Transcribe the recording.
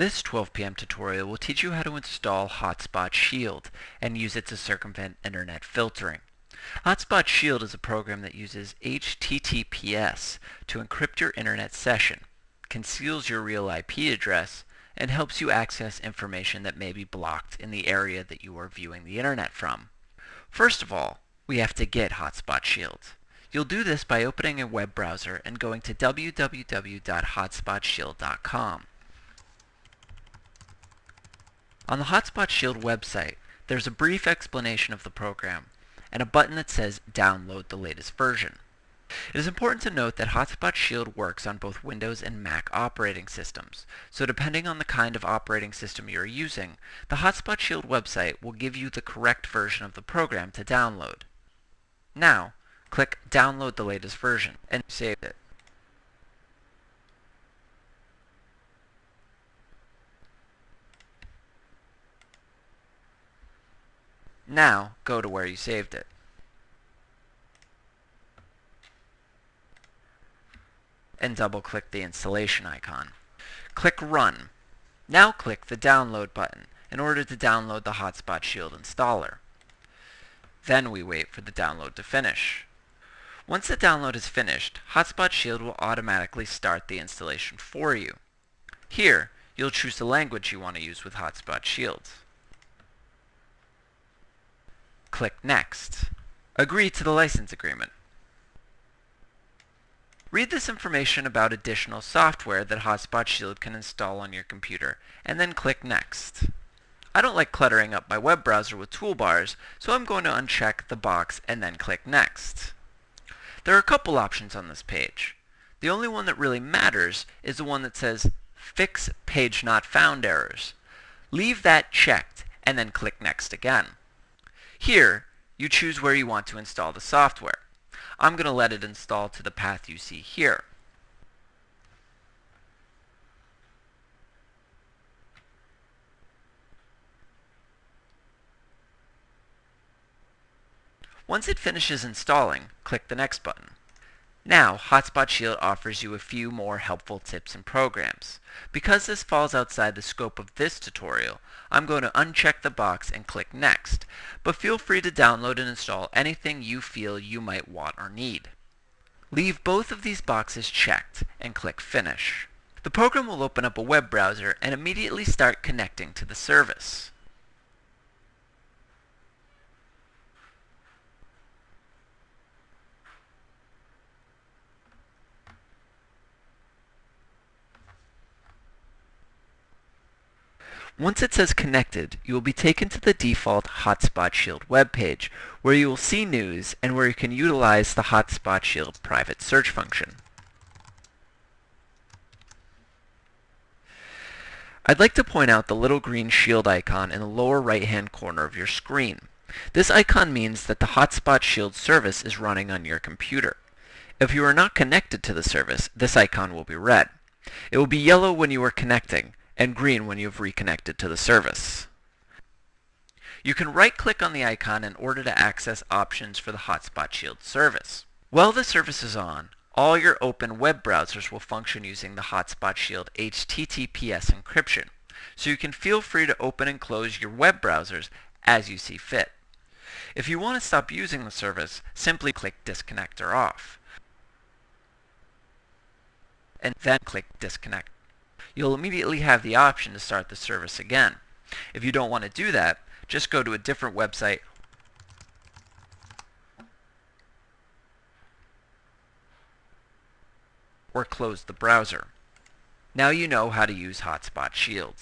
This 12 p.m. tutorial will teach you how to install Hotspot Shield and use it to circumvent internet filtering. Hotspot Shield is a program that uses HTTPS to encrypt your internet session, conceals your real IP address, and helps you access information that may be blocked in the area that you are viewing the internet from. First of all, we have to get Hotspot Shield. You'll do this by opening a web browser and going to www.hotspotshield.com. On the Hotspot Shield website, there's a brief explanation of the program and a button that says download the latest version. It is important to note that Hotspot Shield works on both Windows and Mac operating systems, so depending on the kind of operating system you're using, the Hotspot Shield website will give you the correct version of the program to download. Now, click Download the latest version and save it. Now, go to where you saved it. And double-click the installation icon. Click Run. Now click the Download button in order to download the Hotspot Shield installer. Then we wait for the download to finish. Once the download is finished, Hotspot Shield will automatically start the installation for you. Here, you'll choose the language you want to use with Hotspot Shield. Click Next. Agree to the license agreement. Read this information about additional software that Hotspot Shield can install on your computer, and then click Next. I don't like cluttering up my web browser with toolbars, so I'm going to uncheck the box and then click Next. There are a couple options on this page. The only one that really matters is the one that says Fix Page Not Found Errors. Leave that checked and then click Next again. Here, you choose where you want to install the software. I'm going to let it install to the path you see here. Once it finishes installing, click the Next button. Now, Hotspot Shield offers you a few more helpful tips and programs. Because this falls outside the scope of this tutorial, I'm going to uncheck the box and click Next, but feel free to download and install anything you feel you might want or need. Leave both of these boxes checked and click Finish. The program will open up a web browser and immediately start connecting to the service. Once it says connected, you will be taken to the default Hotspot Shield webpage, where you will see news and where you can utilize the Hotspot Shield private search function. I'd like to point out the little green shield icon in the lower right-hand corner of your screen. This icon means that the Hotspot Shield service is running on your computer. If you are not connected to the service, this icon will be red. It will be yellow when you are connecting, and green when you've reconnected to the service. You can right-click on the icon in order to access options for the Hotspot Shield service. While the service is on, all your open web browsers will function using the Hotspot Shield HTTPS encryption, so you can feel free to open and close your web browsers as you see fit. If you want to stop using the service, simply click Disconnect or Off, and then click Disconnect you'll immediately have the option to start the service again. If you don't want to do that, just go to a different website or close the browser. Now you know how to use Hotspot Shields.